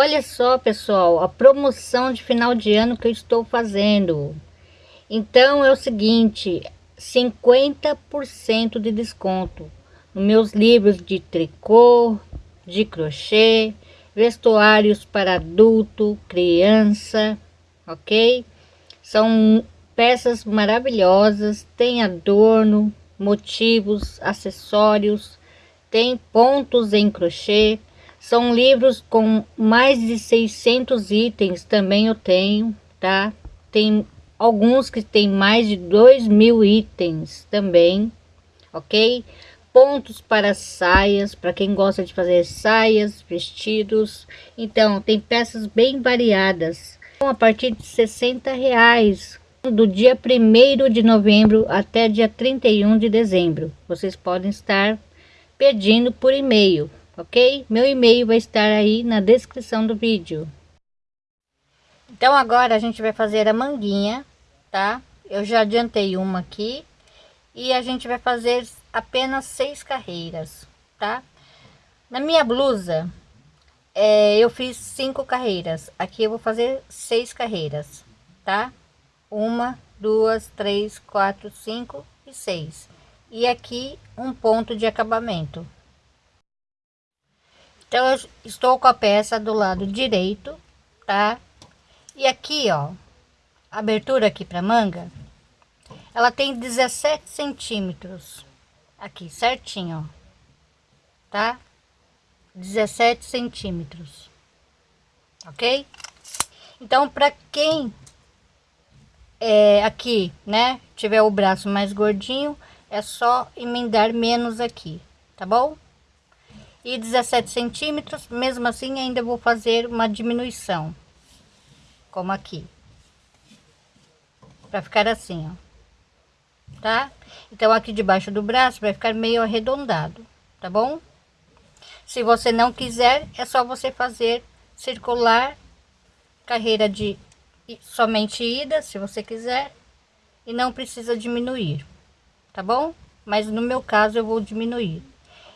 Olha só, pessoal, a promoção de final de ano que eu estou fazendo. Então é o seguinte, 50% de desconto nos meus livros de tricô, de crochê, vestuários para adulto, criança, ok? São peças maravilhosas, tem adorno, motivos, acessórios, tem pontos em crochê, são livros com mais de 600 itens, também eu tenho, tá? Tem alguns que tem mais de 2 mil itens também, ok? Pontos para saias, para quem gosta de fazer saias, vestidos. Então, tem peças bem variadas. A partir de 60 reais, do dia 1 de novembro até dia 31 de dezembro. Vocês podem estar pedindo por e-mail ok? Meu e-mail vai estar aí na descrição do vídeo. Então agora a gente vai fazer a manguinha, tá? Eu já adiantei uma aqui e a gente vai fazer apenas seis carreiras, tá? Na minha blusa é, eu fiz cinco carreiras, aqui eu vou fazer seis carreiras, tá? Uma, duas, três, quatro, cinco e seis. E aqui um ponto de acabamento, então, eu estou com a peça do lado direito, tá? E aqui, ó, abertura aqui para manga, ela tem 17 centímetros, aqui, certinho, ó, tá? 17 centímetros, ok? Então, para quem é aqui, né, tiver o braço mais gordinho, é só emendar menos aqui, tá bom? E 17 centímetros mesmo assim ainda vou fazer uma diminuição como aqui para ficar assim ó tá? Então aqui debaixo do braço vai ficar meio arredondado tá bom? Se você não quiser é só você fazer circular carreira de somente ida se você quiser e não precisa diminuir tá bom? Mas no meu caso eu vou diminuir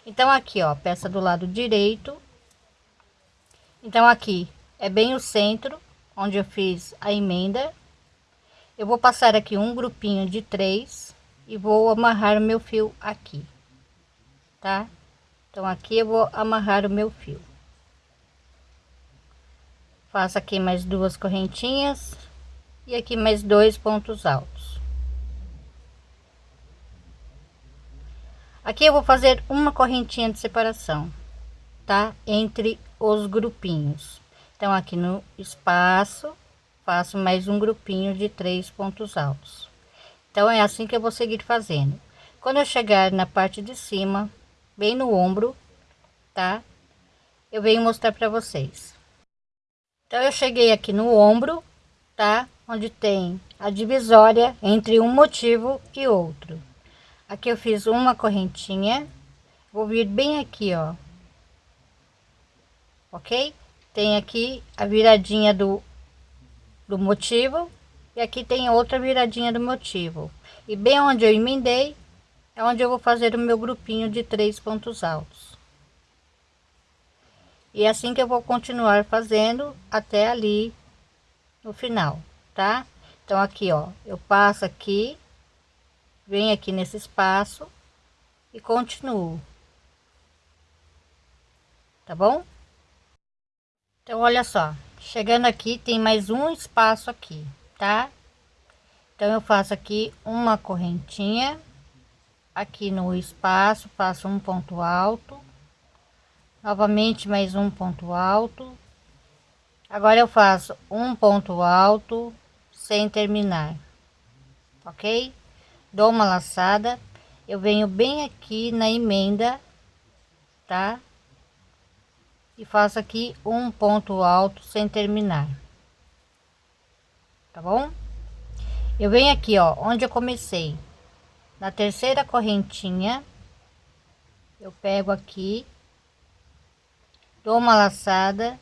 então, aqui, ó, peça do lado direito. Então, aqui é bem o centro, onde eu fiz a emenda. Eu vou passar aqui um grupinho de três e vou amarrar o meu fio aqui, tá? Então, aqui eu vou amarrar o meu fio. Faço aqui mais duas correntinhas e aqui mais dois pontos altos. Aqui eu vou fazer uma correntinha de separação, tá? Entre os grupinhos. Então, aqui no espaço, faço mais um grupinho de três pontos altos. Então, é assim que eu vou seguir fazendo. Quando eu chegar na parte de cima, bem no ombro, tá? Eu venho mostrar para vocês. Então, eu cheguei aqui no ombro, tá? Onde tem a divisória entre um motivo e outro. Aqui eu fiz uma correntinha, vou vir bem aqui, ó. Ok? Tem aqui a viradinha do, do motivo e aqui tem outra viradinha do motivo. E bem onde eu emendei, é onde eu vou fazer o meu grupinho de três pontos altos. E é assim que eu vou continuar fazendo até ali no final, tá? Então aqui, ó, eu passo aqui venho aqui nesse espaço e continuo. Tá bom? Então olha só. Chegando aqui tem mais um espaço aqui tá? Então eu faço aqui uma correntinha. Aqui no espaço faço um ponto alto. Novamente mais um ponto alto. Agora eu faço um ponto alto sem terminar ok dou uma laçada. Eu venho bem aqui na emenda tá? E faço aqui um ponto alto sem terminar. Tá bom? Eu venho aqui ó onde eu comecei. Na terceira correntinha eu pego aqui dou uma laçada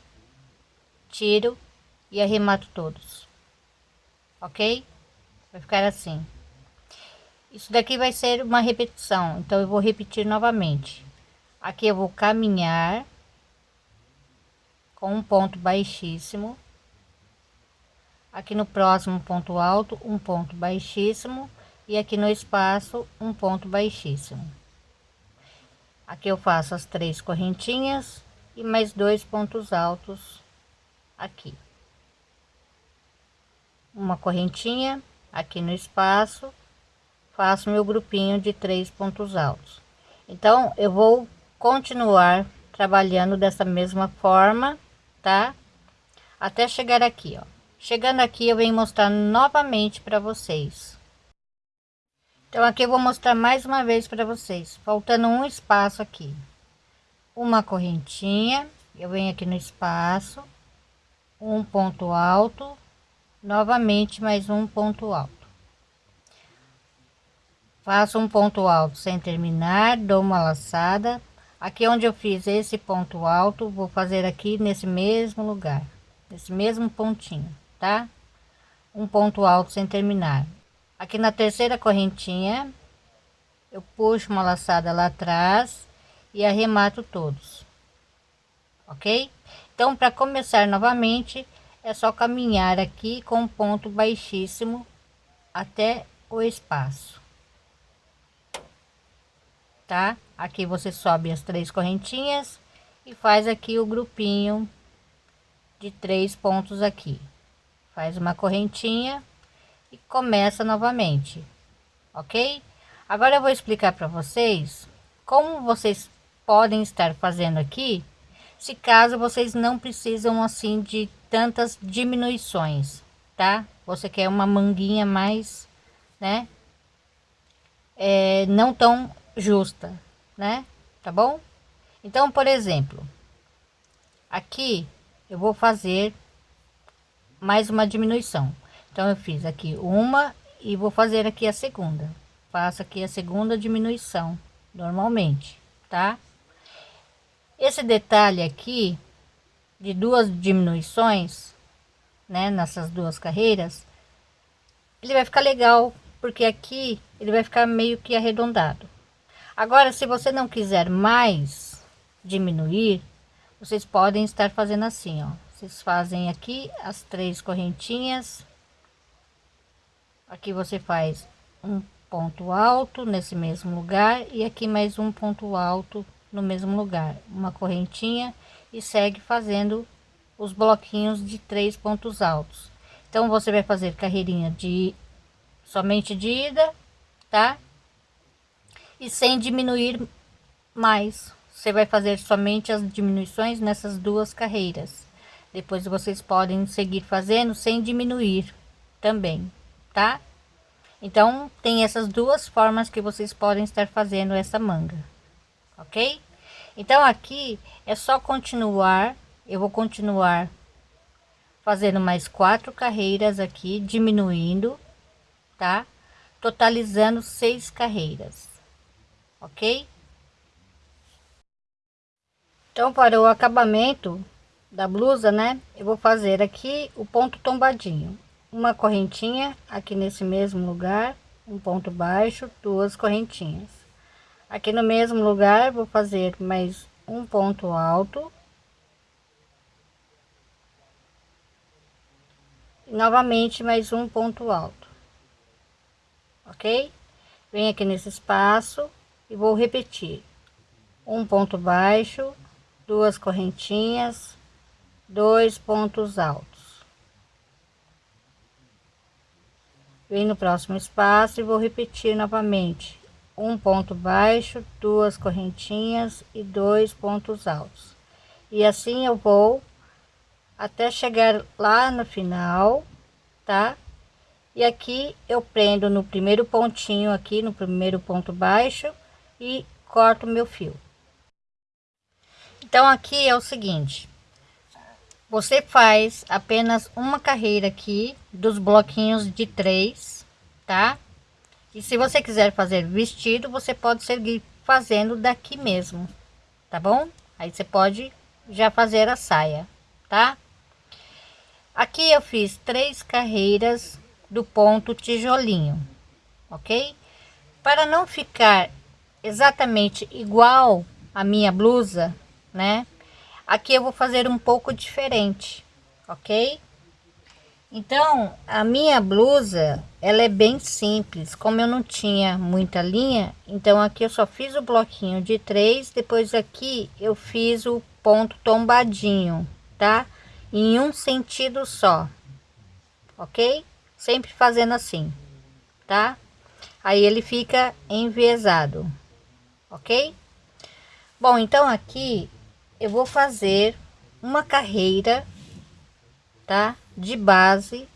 tiro e arremato todos. Ok? Vai ficar assim isso daqui vai ser uma repetição, então eu vou repetir novamente. Aqui eu vou caminhar, com um ponto baixíssimo. Aqui no próximo ponto alto um ponto baixíssimo. E aqui no espaço um ponto baixíssimo. Aqui eu faço as três correntinhas e mais dois pontos altos aqui. Uma correntinha aqui no espaço faço meu grupinho de três pontos altos. Então eu vou continuar trabalhando dessa mesma forma tá? Até chegar aqui ó. Chegando aqui eu venho mostrar novamente para vocês. Então aqui eu vou mostrar mais uma vez para vocês. Faltando um espaço aqui. Uma correntinha. Eu venho aqui no espaço. Um ponto alto. Novamente mais um ponto alto faço um ponto alto sem terminar dou uma laçada. Aqui onde eu fiz esse ponto alto vou fazer aqui nesse mesmo lugar nesse mesmo pontinho tá? Um ponto alto sem terminar. Aqui na terceira correntinha eu puxo uma laçada lá atrás e arremato todos ok? Então para começar novamente é só caminhar aqui com um ponto baixíssimo até o espaço tá? Aqui você sobe as três correntinhas e faz aqui o grupinho de três pontos aqui. Faz uma correntinha e começa novamente ok? Agora eu vou explicar para vocês como vocês podem estar fazendo aqui se caso vocês não precisam assim de tantas diminuições tá? Você quer uma manguinha mais né? É, não tão justa, né? Tá bom? Então, por exemplo, aqui eu vou fazer mais uma diminuição. Então, eu fiz aqui uma e vou fazer aqui a segunda. Faço aqui a segunda diminuição, normalmente, tá? Esse detalhe aqui, de duas diminuições, né, nessas duas carreiras, ele vai ficar legal, porque aqui ele vai ficar meio que arredondado. Agora, se você não quiser mais diminuir, vocês podem estar fazendo assim, ó. Vocês fazem aqui as três correntinhas. Aqui você faz um ponto alto nesse mesmo lugar e aqui mais um ponto alto no mesmo lugar, uma correntinha e segue fazendo os bloquinhos de três pontos altos. Então você vai fazer carreirinha de somente de ida, tá? E sem diminuir mais. Você vai fazer somente as diminuições nessas duas carreiras. Depois vocês podem seguir fazendo sem diminuir também, tá? Então, tem essas duas formas que vocês podem estar fazendo essa manga, ok? Então, aqui é só continuar, eu vou continuar fazendo mais quatro carreiras aqui, diminuindo, tá? Totalizando seis carreiras ok? Então, para o acabamento da blusa, né? Eu vou fazer aqui o ponto tombadinho. Uma correntinha aqui nesse mesmo lugar, um ponto baixo, duas correntinhas. Aqui no mesmo lugar, vou fazer mais um ponto alto. E novamente mais um ponto alto. Ok? Vem aqui nesse espaço e vou repetir. Um ponto baixo duas correntinhas dois pontos altos. Vem no próximo espaço e vou repetir novamente. Um ponto baixo duas correntinhas e dois pontos altos. E assim eu vou até chegar lá no final tá? E aqui eu prendo no primeiro pontinho aqui no primeiro ponto baixo e corto meu fio. Então aqui é o seguinte, você faz apenas uma carreira aqui dos bloquinhos de três, tá? E se você quiser fazer vestido, você pode seguir fazendo daqui mesmo, tá bom? Aí você pode já fazer a saia, tá? Aqui eu fiz três carreiras do ponto tijolinho, ok? Para não ficar exatamente igual a minha blusa, né? aqui eu vou fazer um pouco diferente ok? Então a minha blusa ela é bem simples. Como eu não tinha muita linha então aqui eu só fiz o bloquinho de três depois aqui eu fiz o ponto tombadinho tá? Em um sentido só ok? Sempre fazendo assim tá? Aí ele fica enviesado ok? Bom então aqui eu vou fazer uma carreira tá? De base.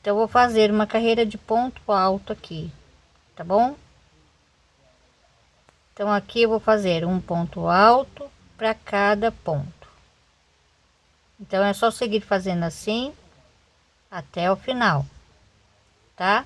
Então eu vou fazer uma carreira de ponto alto aqui tá bom? Então aqui eu vou fazer um ponto alto para cada ponto. Então é só seguir fazendo assim até o final tá